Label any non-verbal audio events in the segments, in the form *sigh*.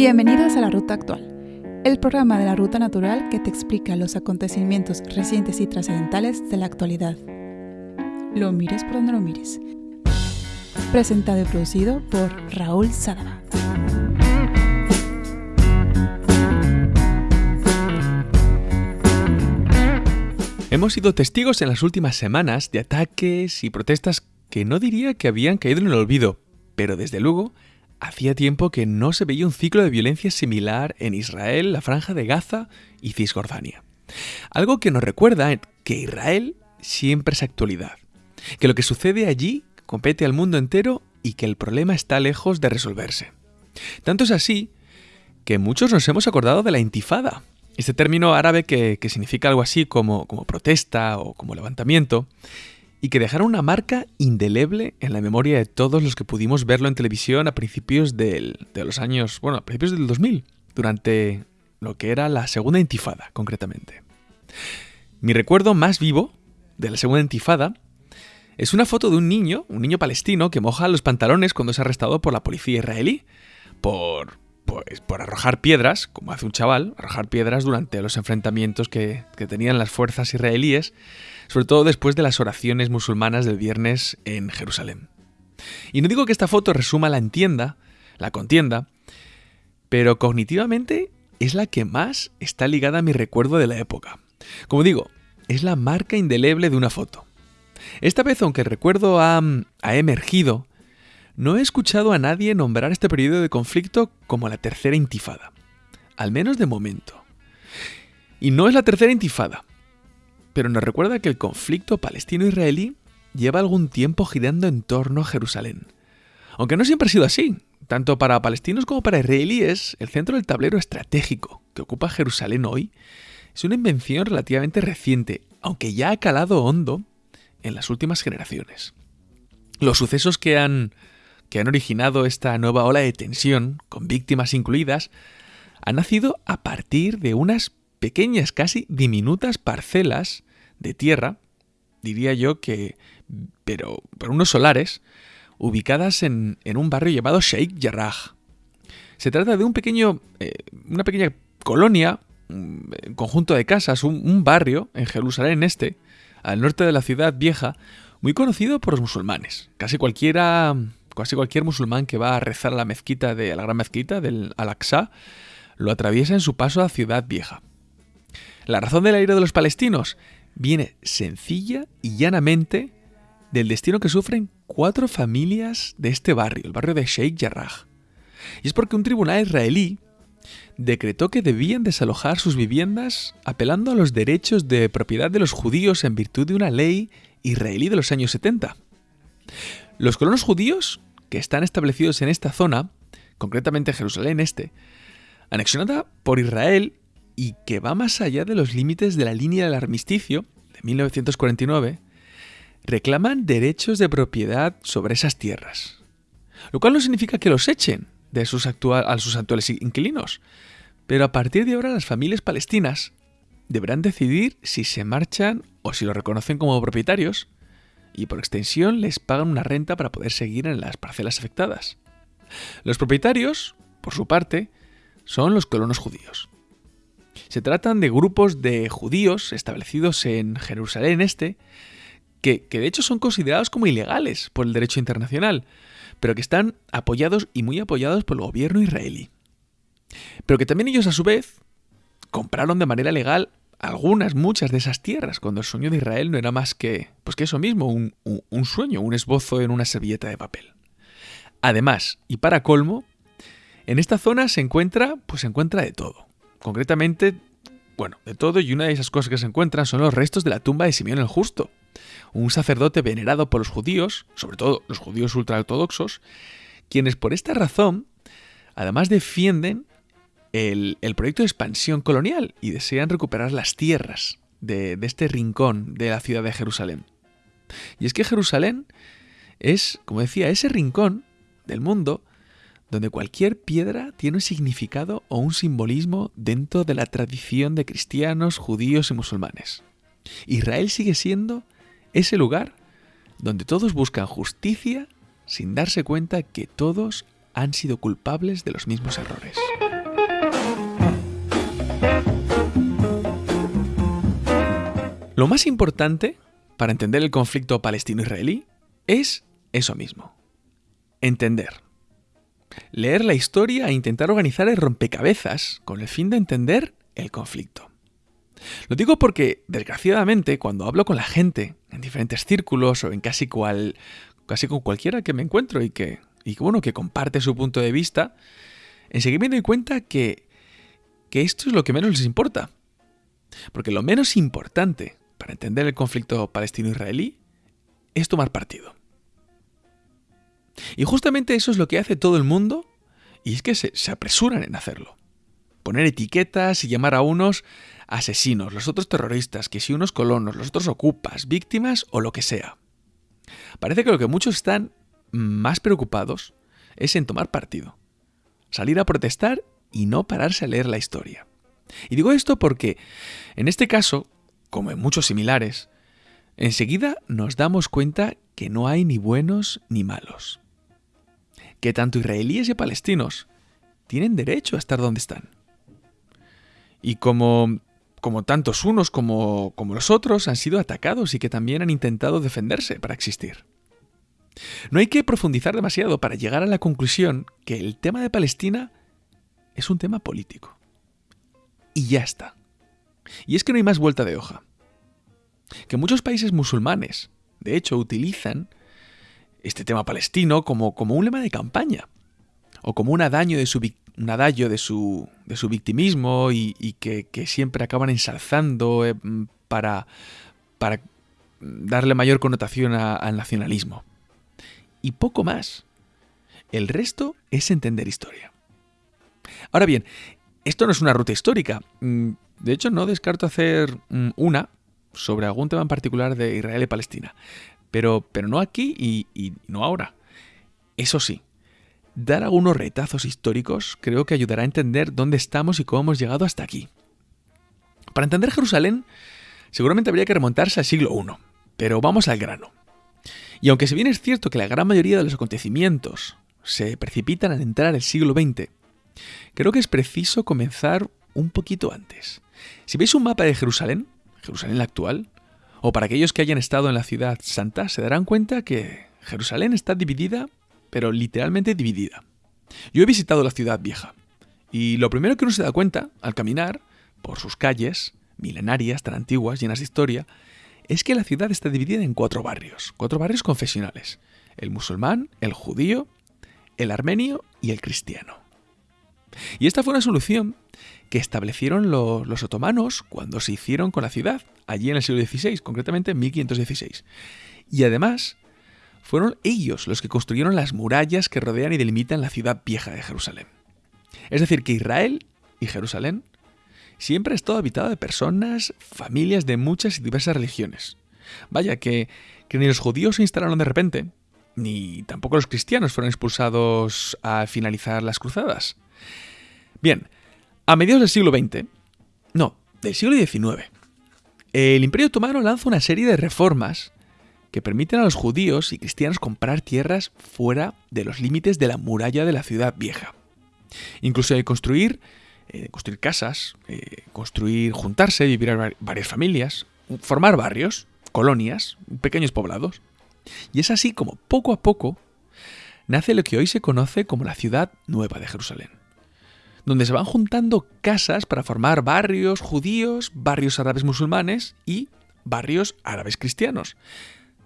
Bienvenidos a la Ruta Actual, el programa de la Ruta Natural que te explica los acontecimientos recientes y trascendentales de la actualidad. Lo mires por donde lo mires. Presentado y producido por Raúl Sadaba. Hemos sido testigos en las últimas semanas de ataques y protestas que no diría que habían caído en el olvido, pero desde luego hacía tiempo que no se veía un ciclo de violencia similar en Israel, la franja de Gaza y Cisjordania. Algo que nos recuerda que Israel siempre es actualidad, que lo que sucede allí compete al mundo entero y que el problema está lejos de resolverse. Tanto es así que muchos nos hemos acordado de la intifada, este término árabe que, significa algo así como, como protesta o como levantamiento, y que dejaron una marca indeleble en la memoria de todos los que pudimos verlo en televisión a principios de los años, bueno, a principios del 2000, durante lo que era la segunda intifada, concretamente. Mi recuerdo más vivo de la segunda intifada es una foto de un niño, un niño palestino, que moja los pantalones cuando es arrestado por la policía israelí, por, pues, por arrojar piedras, como hace un chaval, arrojar piedras durante los enfrentamientos que, que tenían las fuerzas israelíes sobre todo después de las oraciones musulmanas del viernes en Jerusalén. Y no digo que esta foto resuma la entienda, la contienda, pero cognitivamente es la que más está ligada a mi recuerdo de la época. Como digo, es la marca indeleble de una foto. Esta vez, aunque el recuerdo ha, ha emergido, no he escuchado a nadie nombrar este periodo de conflicto como la tercera intifada. Al menos de momento. Y no es la tercera intifada, pero nos recuerda que el conflicto palestino-israelí lleva algún tiempo girando en torno a Jerusalén. Aunque no siempre ha sido así. Tanto para palestinos como para israelíes, el centro del tablero estratégico que ocupa Jerusalén hoy es una invención relativamente reciente, aunque ya ha calado hondo en las últimas generaciones. Los sucesos que han, que han originado esta nueva ola de tensión, con víctimas incluidas, han nacido a partir de unas pequeñas, casi diminutas parcelas de tierra, diría yo que, pero, por unos solares, ubicadas en, un barrio llamado Sheikh Jarrah. Se trata de un pequeño, eh, una pequeña colonia, un conjunto de casas, un, barrio en Jerusalén Este, al norte de la ciudad vieja, muy conocido por los musulmanes. Casi cualquiera, casi cualquier musulmán que va a rezar a la mezquita de la gran mezquita del Al-Aqsa lo atraviesa en su paso a Ciudad Vieja. La razón del aire de los palestinos viene sencilla y llanamente del destino que sufren cuatro familias de este barrio, el barrio de Sheikh Jarrah. Y es porque un tribunal israelí decretó que debían desalojar sus viviendas apelando a los derechos de propiedad de los judíos en virtud de una ley israelí de los años 70. Los colonos judíos que están establecidos en esta zona, concretamente Jerusalén Este, anexionada por Israel y que va más allá de los límites de la línea del armisticio de 1949, reclaman derechos de propiedad sobre esas tierras. Lo cual no significa que los echen de sus a sus actuales inquilinos, pero a partir de ahora las familias palestinas deberán decidir si se marchan o si lo reconocen como propietarios, y por extensión les pagan una renta para poder seguir en las parcelas afectadas. Los propietarios, por su parte, son los colonos judíos. Se tratan de grupos de judíos establecidos en Jerusalén Este, que, de hecho son considerados como ilegales por el derecho internacional, pero que están apoyados y muy apoyados por el gobierno israelí. Pero que también ellos a su vez compraron de manera legal algunas, muchas de esas tierras, cuando el sueño de Israel no era más que, pues que eso mismo, un, un sueño, un esbozo en una servilleta de papel. Además, y para colmo, en esta zona se encuentra, pues se encuentra de todo. Concretamente, bueno, de todo y una de esas cosas que se encuentran son los restos de la tumba de Simeón el Justo, un sacerdote venerado por los judíos, sobre todo los judíos ultraortodoxos, quienes por esta razón además defienden el, proyecto de expansión colonial y desean recuperar las tierras de, de este rincón de la ciudad de Jerusalén. Y es que Jerusalén es, como decía, ese rincón del mundo donde cualquier piedra tiene un significado o un simbolismo dentro de la tradición de cristianos, judíos y musulmanes. Israel sigue siendo ese lugar donde todos buscan justicia sin darse cuenta que todos han sido culpables de los mismos errores. Lo más importante para entender el conflicto palestino-israelí es eso mismo, entender. Leer la historia e intentar organizar el rompecabezas con el fin de entender el conflicto. Lo digo porque, desgraciadamente, cuando hablo con la gente, en diferentes círculos o en casi cual. casi con cualquiera que me encuentro y que. y bueno, que comparte su punto de vista, enseguida me doy cuenta que. que esto es lo que menos les importa. Porque lo menos importante para entender el conflicto palestino-israelí es tomar partido. Y justamente eso es lo que hace todo el mundo y es que se, apresuran en hacerlo. Poner etiquetas y llamar a unos asesinos, los otros terroristas, que si unos colonos, los otros ocupas, víctimas o lo que sea. Parece que lo que muchos están más preocupados es en tomar partido, salir a protestar y no pararse a leer la historia. Y digo esto porque, en este caso, como en muchos similares, enseguida nos damos cuenta que no hay ni buenos ni malos. Que tanto israelíes y palestinos tienen derecho a estar donde están. Y como como tantos unos como, como los otros, han sido atacados y que también han intentado defenderse para existir. No hay que profundizar demasiado para llegar a la conclusión que el tema de Palestina es un tema político. Y ya está. Y es que no hay más vuelta de hoja. Que muchos países musulmanes, de hecho, utilizan este tema palestino como, como un lema de campaña o como un adaño de su, un adagio de su, de su victimismo y, que, siempre acaban ensalzando eh, para, para darle mayor connotación al nacionalismo. Y poco más. El resto es entender historia. Ahora bien, esto no es una ruta histórica. Mm, de hecho, no descarto hacer mm, una sobre algún tema en particular de Israel y Palestina. Pero, pero no aquí y, no ahora. Eso sí, Dar algunos retazos históricos creo que ayudará a entender dónde estamos y cómo hemos llegado hasta aquí. Para entender Jerusalén, seguramente habría que remontarse al siglo I, pero vamos al grano. Y aunque si bien es cierto que la gran mayoría de los acontecimientos se precipitan al entrar el siglo XX, creo que es preciso comenzar un poquito antes. Si veis un mapa de Jerusalén, Jerusalén la actual, o para aquellos que hayan estado en la ciudad santa, se darán cuenta que Jerusalén está dividida pero literalmente dividida. Yo he visitado la ciudad vieja, y lo primero que uno se da cuenta al caminar por sus calles, milenarias, tan antiguas, llenas de historia, es que la ciudad está dividida en cuatro barrios, cuatro barrios confesionales, el musulmán, el judío, el armenio y el cristiano. Y esta fue una solución que establecieron los otomanos cuando se hicieron con la ciudad, allí en el siglo XVI, concretamente en 1516. Y además fueron ellos los que construyeron las murallas que rodean y delimitan la ciudad vieja de Jerusalén. Es decir, que Israel y Jerusalén siempre ha estado habitado de personas, familias de muchas y diversas religiones. Vaya, que, ni los judíos se instalaron de repente, ni tampoco los cristianos fueron expulsados al finalizar las cruzadas. Bien, a mediados del siglo XX, no, del siglo XIX, el Imperio Otomano lanza una serie de reformas que permiten a los judíos y cristianos comprar tierras fuera de los límites de la muralla de la ciudad vieja. Incluso de construir, eh, construir casas, eh, construir, juntarse, vivir varias familias, formar barrios, colonias, pequeños poblados. Y es así como poco a poco nace lo que hoy se conoce como la ciudad nueva de Jerusalén, donde se van juntando casas para formar barrios judíos, barrios árabes musulmanes y barrios árabes cristianos,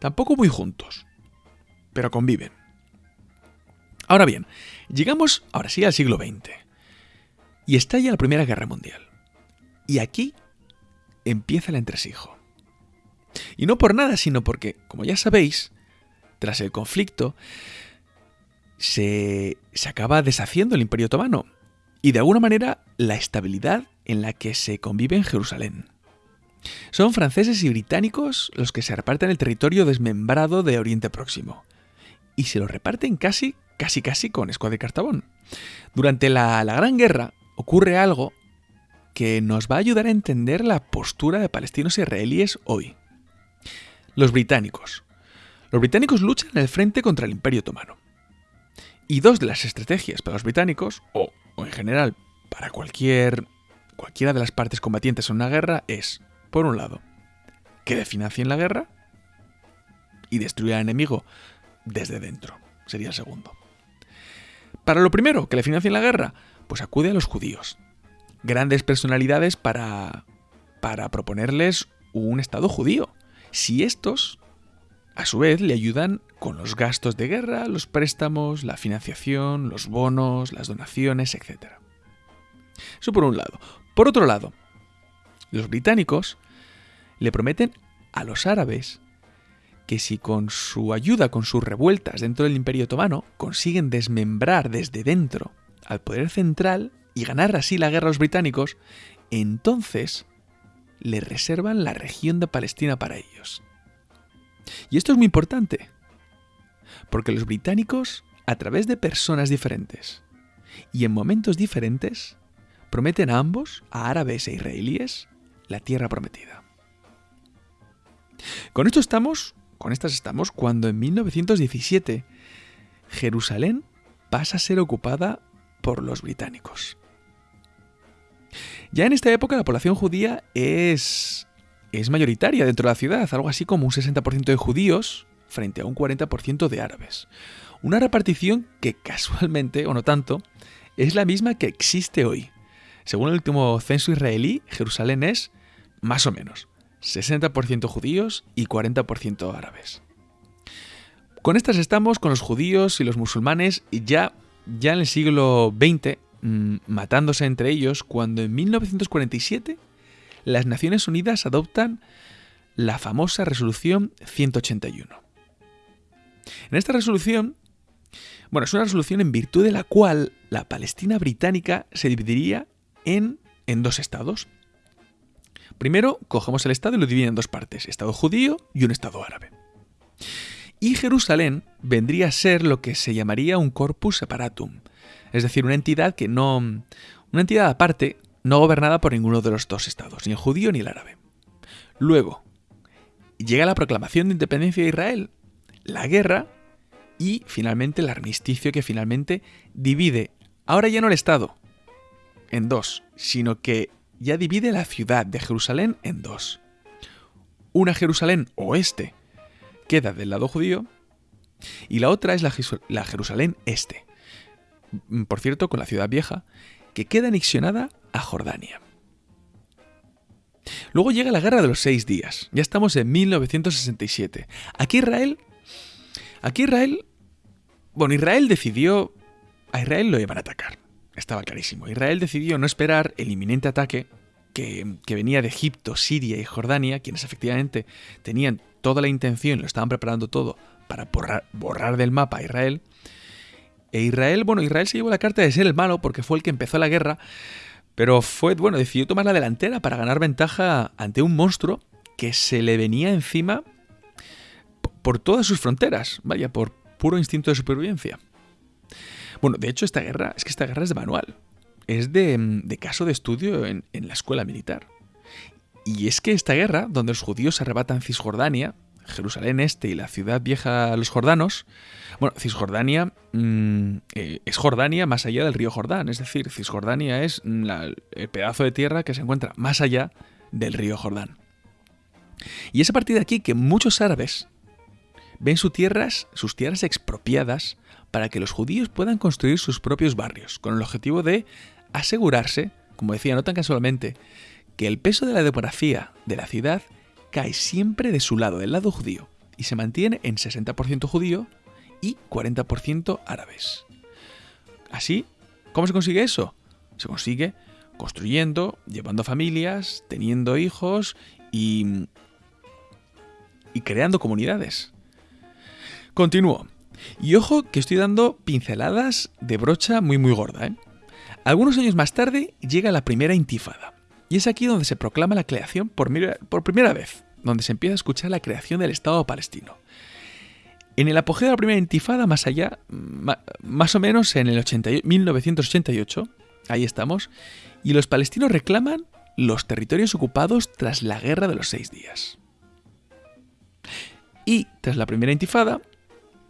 Tampoco muy juntos, pero conviven. Ahora bien, llegamos ahora sí al siglo XX y estalla la Primera Guerra Mundial. Y aquí empieza el entresijo. Y no por nada, sino porque, como ya sabéis, tras el conflicto, se, se, acaba deshaciendo el Imperio Otomano y de alguna manera la estabilidad en la que se convive en Jerusalén. Son franceses y británicos los que se reparten el territorio desmembrado de Oriente Próximo. Y se lo reparten casi, casi, casi con escuadra y cartabón. Durante la, la Gran Guerra ocurre algo que nos va a ayudar a entender la postura de palestinos y israelíes hoy. Los británicos. Los británicos luchan en el frente contra el Imperio Otomano. Y dos de las estrategias para los británicos, o, o en general para cualquier, cualquiera de las partes combatientes en una guerra, es, por un lado, que le financien la guerra y destruir al enemigo desde dentro. Sería el segundo. Para lo primero, que le financien la guerra, pues acude a los judíos. Grandes personalidades para, para proponerles un Estado judío. Si estos, a su vez, le ayudan con los gastos de guerra, los préstamos, la financiación, los bonos, las donaciones, etc. Eso por un lado. Por otro lado, los británicos le prometen a los árabes que si con su ayuda, con sus revueltas dentro del Imperio Otomano, consiguen desmembrar desde dentro al poder central y ganar así la guerra a los británicos, entonces le reservan la región de Palestina para ellos. Y esto es muy importante, porque los británicos, a través de personas diferentes y en momentos diferentes, prometen a ambos, a árabes e israelíes, la tierra prometida. Con esto estamos, con estas estamos cuando en 1917 Jerusalén pasa a ser ocupada por los británicos. Ya en esta época la población judía es, es mayoritaria dentro de la ciudad, algo así como un 60% de judíos frente a un 40% de árabes. Una repartición que *laughs* casualmente, o no tanto, es la misma que existe hoy. Según el último censo israelí, Jerusalén es, más o menos, 60% judíos y 40% árabes. Con estas estamos con los judíos y los musulmanes ya, ya en el siglo XX mm, matándose entre ellos cuando en 1947 las Naciones Unidas adoptan la famosa resolución 181. En esta resolución, bueno, es una resolución en virtud de la cual la Palestina británica se dividiría en, en dos estados. Primero, cogemos el Estado y lo dividimos en dos partes, Estado judío y un Estado árabe. Y Jerusalén vendría a ser lo que se llamaría un corpus separatum, es decir, una entidad que no... una entidad aparte, no gobernada por ninguno de los dos estados, ni el judío ni el árabe. Luego, llega la proclamación de independencia de Israel, la guerra y finalmente el armisticio que finalmente divide, ahora ya no el Estado, en dos, sino que ya divide la ciudad de Jerusalén en dos. Una Jerusalén oeste queda del lado judío y la otra es la, Jerusalén este. Por cierto, con la ciudad vieja, que queda anexionada a Jordania. Luego llega la Guerra de los Seis Días. Ya estamos en 1967. Aquí Israel... Aquí Israel... Bueno, Israel decidió... A Israel lo iban a atacar estaba clarísimo. Israel decidió no esperar el inminente ataque que, venía de Egipto, Siria y Jordania, quienes efectivamente tenían toda la intención, lo estaban preparando todo para borrar, del mapa a Israel. E Israel, bueno, Israel se llevó la carta de ser el malo porque fue el que empezó la guerra, pero fue, bueno, decidió tomar la delantera para ganar ventaja ante un monstruo que se le venía encima por todas sus fronteras, vaya, por puro instinto de supervivencia. Bueno, de hecho, esta guerra, es que esta guerra es de manual. Es de, mm, caso de estudio en, la escuela militar. Y es que esta guerra, donde los judíos arrebatan Cisjordania, Jerusalén Este y la ciudad vieja los jordanos, bueno, Cisjordania mm, eh, es Jordania más allá del río Jordán, es decir, Cisjordania es el pedazo de tierra que se encuentra más allá del río Jordán. Y es a partir de aquí que muchos árabes ven sus tierras, sus tierras expropiadas para que los judíos puedan construir sus propios barrios, con el objetivo de asegurarse, como decía no tan casualmente, que el peso de la demografía de la ciudad cae siempre de su lado, del lado judío, y se mantiene en 60% judío y 40% árabes. Así, ¿cómo se consigue eso? Se consigue construyendo, llevando familias, teniendo hijos y, y creando comunidades. Continúo. Y ojo que estoy dando pinceladas de brocha muy muy gorda. ¿eh? Algunos años más tarde llega la primera intifada. Y es aquí donde se proclama la creación por, primera vez, donde se empieza a escuchar la creación del Estado palestino. En el apogeo de la primera intifada, más allá, más o menos en el 1988, ahí estamos, y los palestinos reclaman los territorios ocupados tras la Guerra de los Seis Días. Y tras la primera intifada,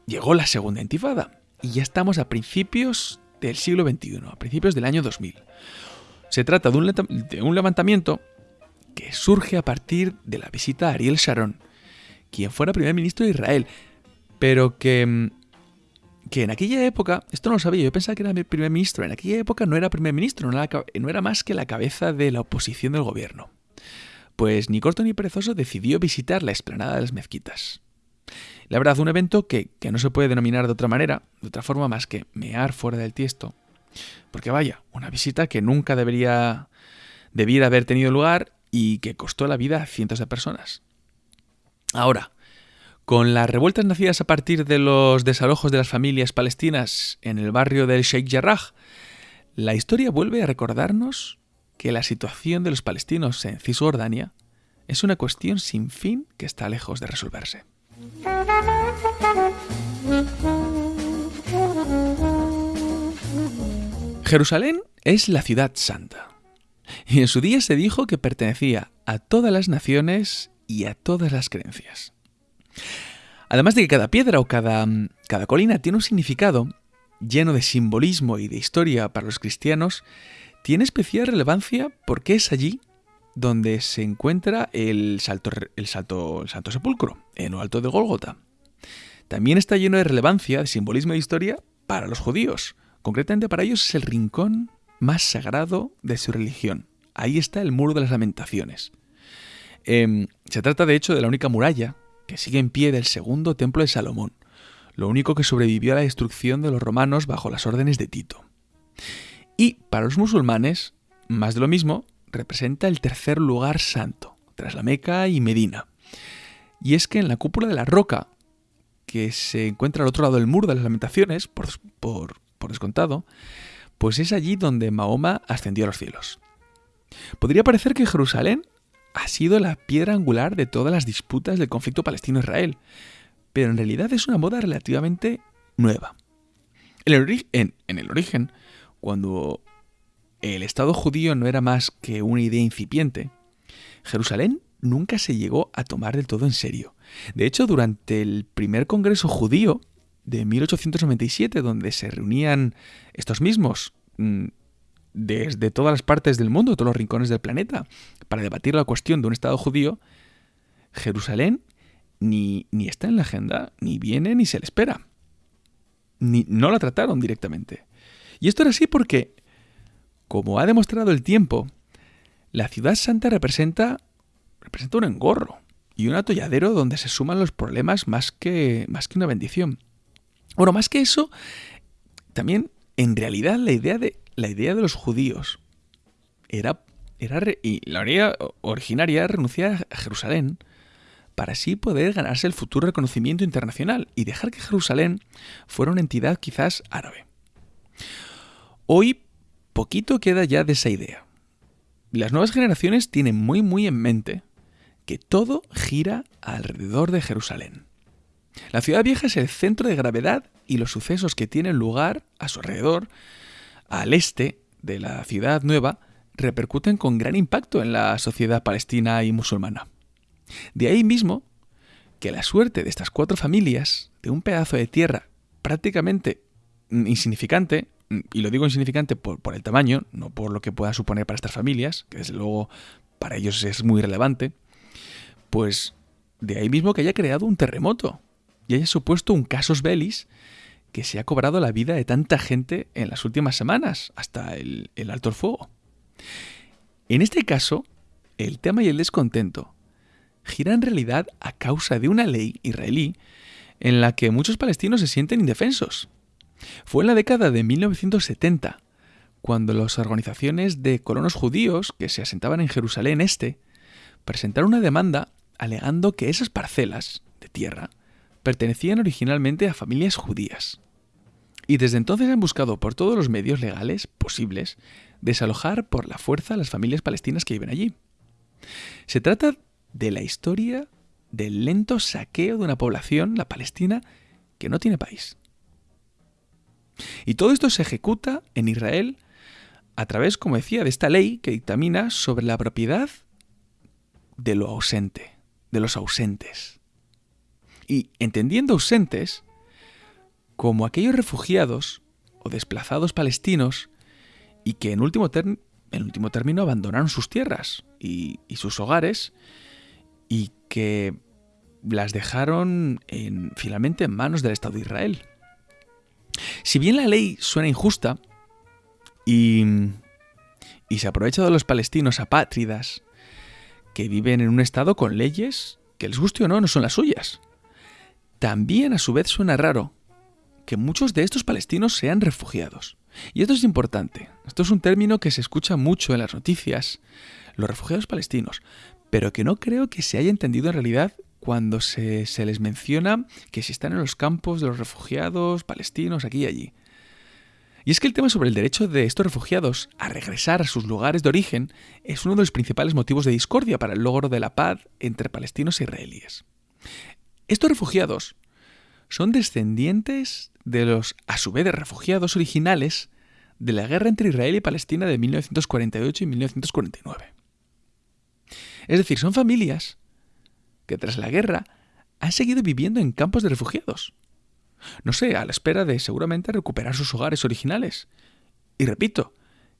llegó la segunda intifada. y ya estamos a principios del siglo XXI, a principios del año 2000. Se trata de un, levantamiento que surge a partir de la visita a Ariel Sharon, quien fuera primer ministro de Israel, pero que, mm, que en aquella época, esto no lo sabía, yo pensaba que era primer ministro, en aquella época no era primer ministro, no era, no era más que la cabeza de la oposición del gobierno. Pues ni corto ni perezoso decidió visitar la explanada de las mezquitas. La verdad, un evento que, no se puede denominar de otra manera, de otra forma más que mear fuera del tiesto. Porque vaya, una visita que nunca debería, debiera haber tenido lugar y que costó la vida a cientos de personas. Ahora, con las revueltas nacidas a partir de los desalojos de las familias palestinas en el barrio del Sheikh Jarrah, la historia vuelve a recordarnos que la situación de los palestinos en Cisjordania es una cuestión sin fin que está lejos de resolverse. Jerusalén es la ciudad santa. Y en su día se dijo que pertenecía a todas las naciones y a todas las creencias. Además de que cada piedra o cada, cada colina tiene un significado lleno de simbolismo y de historia para los cristianos, tiene especial relevancia porque es allí donde se encuentra el salto, el salto, el Santo Sepulcro, en lo alto de Gólgota. También está lleno de relevancia, de simbolismo de historia para los judíos. Concretamente para ellos es el rincón más sagrado de su religión. Ahí está el muro de las lamentaciones. Em, se trata de hecho de la única muralla que sigue en pie del segundo templo de Salomón, lo único que sobrevivió a la destrucción de los romanos bajo las órdenes de Tito. Y para los musulmanes, más de lo mismo, representa el tercer lugar santo, tras la Meca y Medina. Y es que en la cúpula de la roca, que se encuentra al otro lado del muro de las lamentaciones, por, por, descontado, pues es allí donde Mahoma ascendió a los cielos. Podría parecer que Jerusalén ha sido la piedra angular de todas las disputas del conflicto palestino-israel, pero en realidad es una moda relativamente nueva. En el, en el origen, cuando el Estado judío no era más que una idea incipiente, Jerusalén nunca se llegó a tomar del todo en serio. De hecho, durante el primer Congreso judío de 1897, donde se reunían estos mismos mm, desde todas las partes del mundo, todos los rincones del planeta, para debatir la cuestión de un Estado judío, Jerusalén ni, ni está en la agenda, ni viene, ni se le espera. Ni, no la trataron directamente. Y esto era así porque como ha demostrado el tiempo, la ciudad santa representa, representa un engorro y un atolladero donde se suman los problemas más que, más que una bendición. Bueno, más que eso, también en realidad la idea de, la idea de los judíos era, era y la idea originaria era renunciar a Jerusalén para así poder ganarse el futuro reconocimiento internacional y dejar que Jerusalén fuera una entidad quizás árabe. Hoy poquito queda ya de esa idea. Las nuevas generaciones tienen muy muy en mente que todo gira alrededor de Jerusalén. La ciudad vieja es el centro de gravedad y los sucesos que tienen lugar a su alrededor, al este de la ciudad nueva, repercuten con gran impacto en la sociedad palestina y musulmana. De ahí mismo que la suerte de estas cuatro familias, de un pedazo de tierra prácticamente insignificante, y lo digo insignificante por, el tamaño, no por lo que pueda suponer para estas familias, que desde luego para ellos es muy relevante, pues de ahí mismo que haya creado un terremoto y haya supuesto un casus bellis que se ha cobrado la vida de tanta gente en las últimas semanas, hasta el, alto el fuego. En este caso, el tema y el descontento gira en realidad a causa de una ley israelí en la que muchos palestinos se sienten indefensos fue en la década de 1970 cuando las organizaciones de colonos judíos que se asentaban en Jerusalén Este presentaron una demanda alegando que esas parcelas de tierra pertenecían originalmente a familias judías. Y desde entonces han buscado por todos los medios legales posibles desalojar por la fuerza a las familias palestinas que viven allí. Se trata de la historia del lento saqueo de una población, la palestina, que no tiene país. Y todo esto se ejecuta en Israel a través, como decía, de esta ley que dictamina sobre la propiedad de lo ausente, de los ausentes. Y entendiendo ausentes, como aquellos refugiados o desplazados palestinos y que en último, en último término abandonaron sus tierras y, sus hogares y que las dejaron en, finalmente en manos del Estado de Israel. Si bien la ley suena injusta y, y se aprovecha de los palestinos apátridas que viven en un Estado con leyes que les guste o no no son las suyas, también a su vez suena raro que muchos de estos palestinos sean refugiados. Y esto es importante. Esto es un término que se escucha mucho en las noticias, los refugiados palestinos, pero que no creo que se haya entendido en realidad cuando se, les menciona que si están en los campos de los refugiados palestinos aquí y allí. Y es que el tema sobre el derecho de estos refugiados a regresar a sus lugares de origen es uno de los principales motivos de discordia para el logro de la paz entre palestinos e israelíes. Estos refugiados son descendientes de los, a su vez, de refugiados originales de la guerra entre Israel y Palestina de 1948 y 1949. Es decir, son familias que tras la guerra han seguido viviendo en campos de refugiados. No sé, a la espera de seguramente recuperar sus hogares originales. Y repito,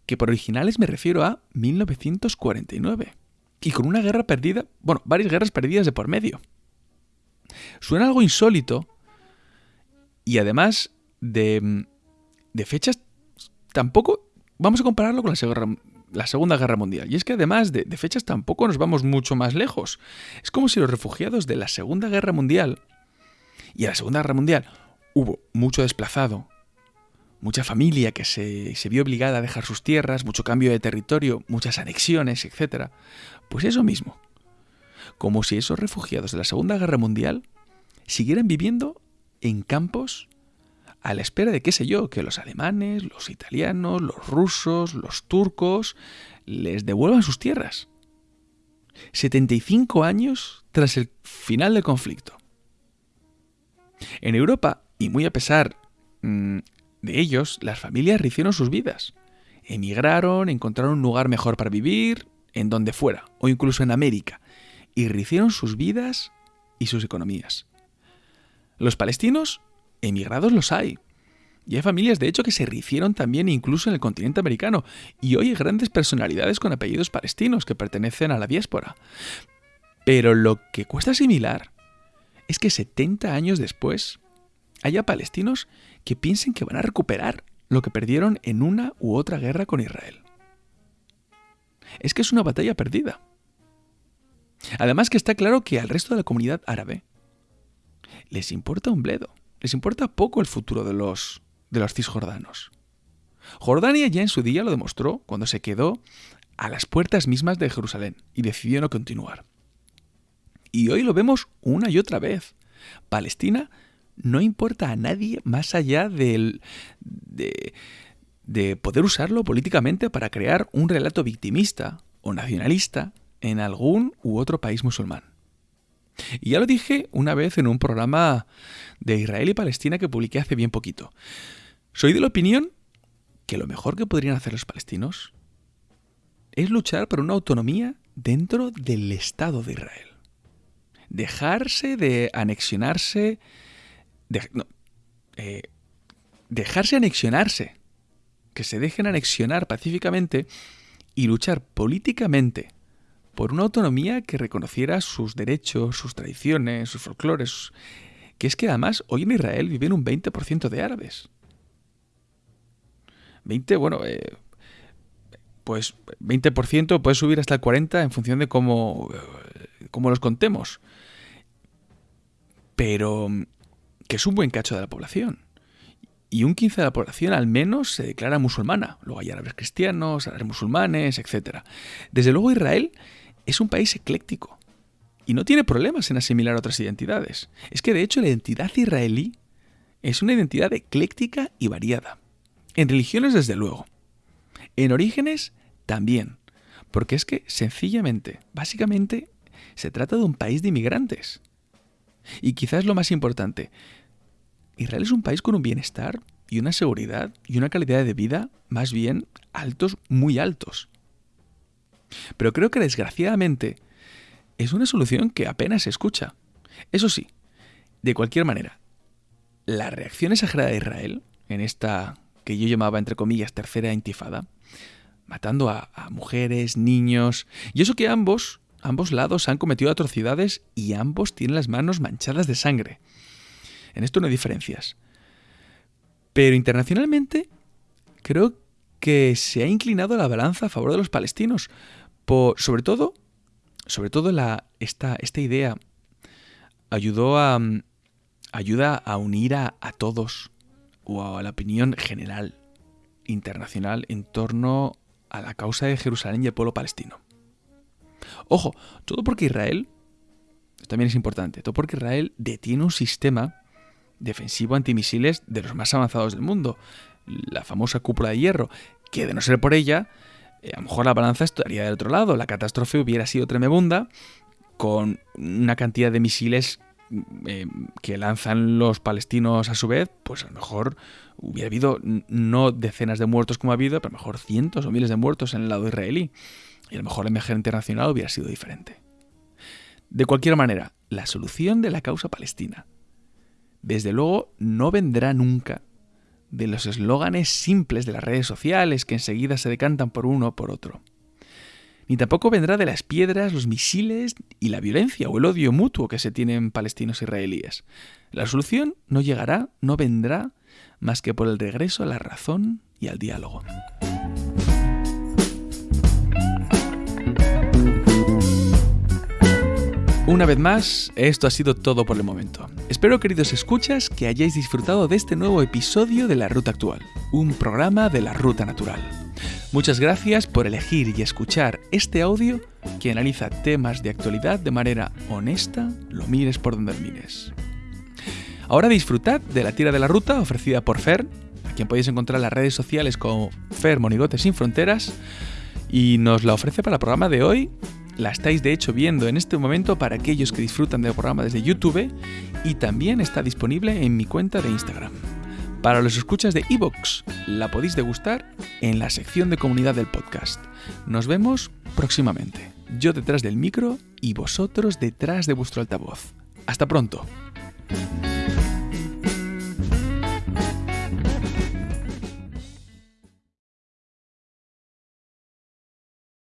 que por originales me refiero a 1949. Y con una guerra perdida, bueno, varias guerras perdidas de por medio. Suena algo insólito y además de, fechas tampoco vamos a compararlo con la, Segunda Guerra Mundial. Y es que además de, de, fechas tampoco nos vamos mucho más lejos. Es como si los refugiados de la Segunda Guerra Mundial, y en la Segunda Guerra Mundial hubo mucho desplazado, mucha familia que se, se vio obligada a dejar sus tierras, mucho cambio de territorio, muchas anexiones, etc. Pues eso mismo. Como si esos refugiados de la Segunda Guerra Mundial siguieran viviendo en campos a la espera de qué sé yo, que los alemanes, los italianos, los rusos, los turcos les devuelvan sus tierras. 75 años tras el final del conflicto. En Europa, y muy a pesar mm, de ellos, las familias rehicieron sus vidas. Emigraron, encontraron un lugar mejor para vivir, en donde fuera, o incluso en América, y rehicieron sus vidas y sus economías. Los palestinos emigrados los hay. Y hay familias, de hecho, que se rehicieron también incluso en el continente americano. Y hoy hay grandes personalidades con apellidos palestinos que pertenecen a la diáspora. Pero lo que cuesta asimilar es que 70 años después haya palestinos que piensen que van a recuperar lo que perdieron en una u otra guerra con Israel. Es que es una batalla perdida. Además que está claro que al resto de la comunidad árabe les importa un bledo les importa poco el futuro de los, de los cisjordanos. Jordania ya en su día lo demostró cuando se quedó a las puertas mismas de Jerusalén y decidió no continuar. Y hoy lo vemos una y otra vez. Palestina no importa a nadie más allá del, de, de poder usarlo políticamente para crear un relato victimista o nacionalista en algún u otro país musulmán. Y ya lo dije una vez en un programa de Israel y Palestina que publiqué hace bien poquito. Soy de la opinión que lo mejor que podrían hacer los palestinos es luchar por una autonomía dentro del Estado de Israel. Dejarse de anexionarse. Eh, dejarse anexionarse. Que se dejen anexionar pacíficamente y luchar políticamente por una autonomía que reconociera sus derechos, sus tradiciones, sus folclores, que es que además hoy en Israel viven un 20% de árabes. 20, bueno, eh, pues 20% puede subir hasta el 40% en función de cómo, cómo los contemos. Pero que es un buen cacho de la población. Y un 15% de la población al menos se declara musulmana. Luego hay árabes cristianos, árabes musulmanes, etc. Desde luego Israel es un país ecléctico y no tiene problemas en asimilar otras identidades. Es que de hecho la identidad israelí es una identidad ecléctica y variada. En religiones desde luego. En orígenes también. Porque es que sencillamente, básicamente, se trata de un país de inmigrantes. Y quizás lo más importante, Israel es un país con un bienestar y una seguridad y una calidad de vida más bien altos, muy altos. Pero creo que desgraciadamente es una solución que apenas se escucha. Eso sí, de cualquier manera, la reacción exagerada de Israel en esta que yo llamaba entre comillas tercera intifada, matando a, mujeres, niños, y eso que ambos, ambos lados han cometido atrocidades y ambos tienen las manos manchadas de sangre. En esto no hay diferencias. Pero internacionalmente creo que se ha inclinado la balanza a favor de los palestinos, sobre todo, sobre todo esta, idea ayudó a, ayuda a unir a, a todos o a la opinión general internacional en torno a la causa de Jerusalén y el pueblo palestino. Ojo, todo porque Israel, también es importante, todo porque Israel detiene un sistema defensivo antimisiles de los más avanzados del mundo, la famosa cúpula de hierro, que de no ser por ella, eh, a lo mejor la balanza estaría del otro lado, la catástrofe hubiera sido tremenda, con una cantidad de misiles eh, que lanzan los palestinos a su vez, pues a lo mejor hubiera habido no decenas de muertos como ha habido, pero a lo mejor cientos o miles de muertos en el lado israelí. Y a lo mejor la imagen internacional hubiera sido diferente. De cualquier manera, la solución de la causa palestina desde luego no vendrá nunca de los eslóganes simples de las redes sociales que enseguida se decantan por uno o por otro. Ni tampoco vendrá de las piedras, los misiles y la violencia o el odio mutuo que se tienen palestinos e israelíes. La solución no llegará, no vendrá, más que por el regreso a la razón y al diálogo. Una vez más, esto ha sido todo por el momento. Espero, queridos escuchas, que hayáis disfrutado de este nuevo episodio de La Ruta Actual, un programa de la Ruta Natural. Muchas gracias por elegir y escuchar este audio que analiza temas de actualidad de manera honesta, lo mires por donde lo mires. Ahora disfrutad de la tira de la ruta ofrecida por Fer, a quien podéis encontrar en las redes sociales como Fer Monigote Sin Fronteras, y nos la ofrece para el programa de hoy la estáis de hecho viendo en este momento para aquellos que disfrutan del programa desde YouTube y también está disponible en mi cuenta de Instagram. Para los escuchas de Evox, la podéis degustar en la sección de comunidad del podcast. Nos vemos próximamente. Yo detrás del micro y vosotros detrás de vuestro altavoz. Hasta pronto.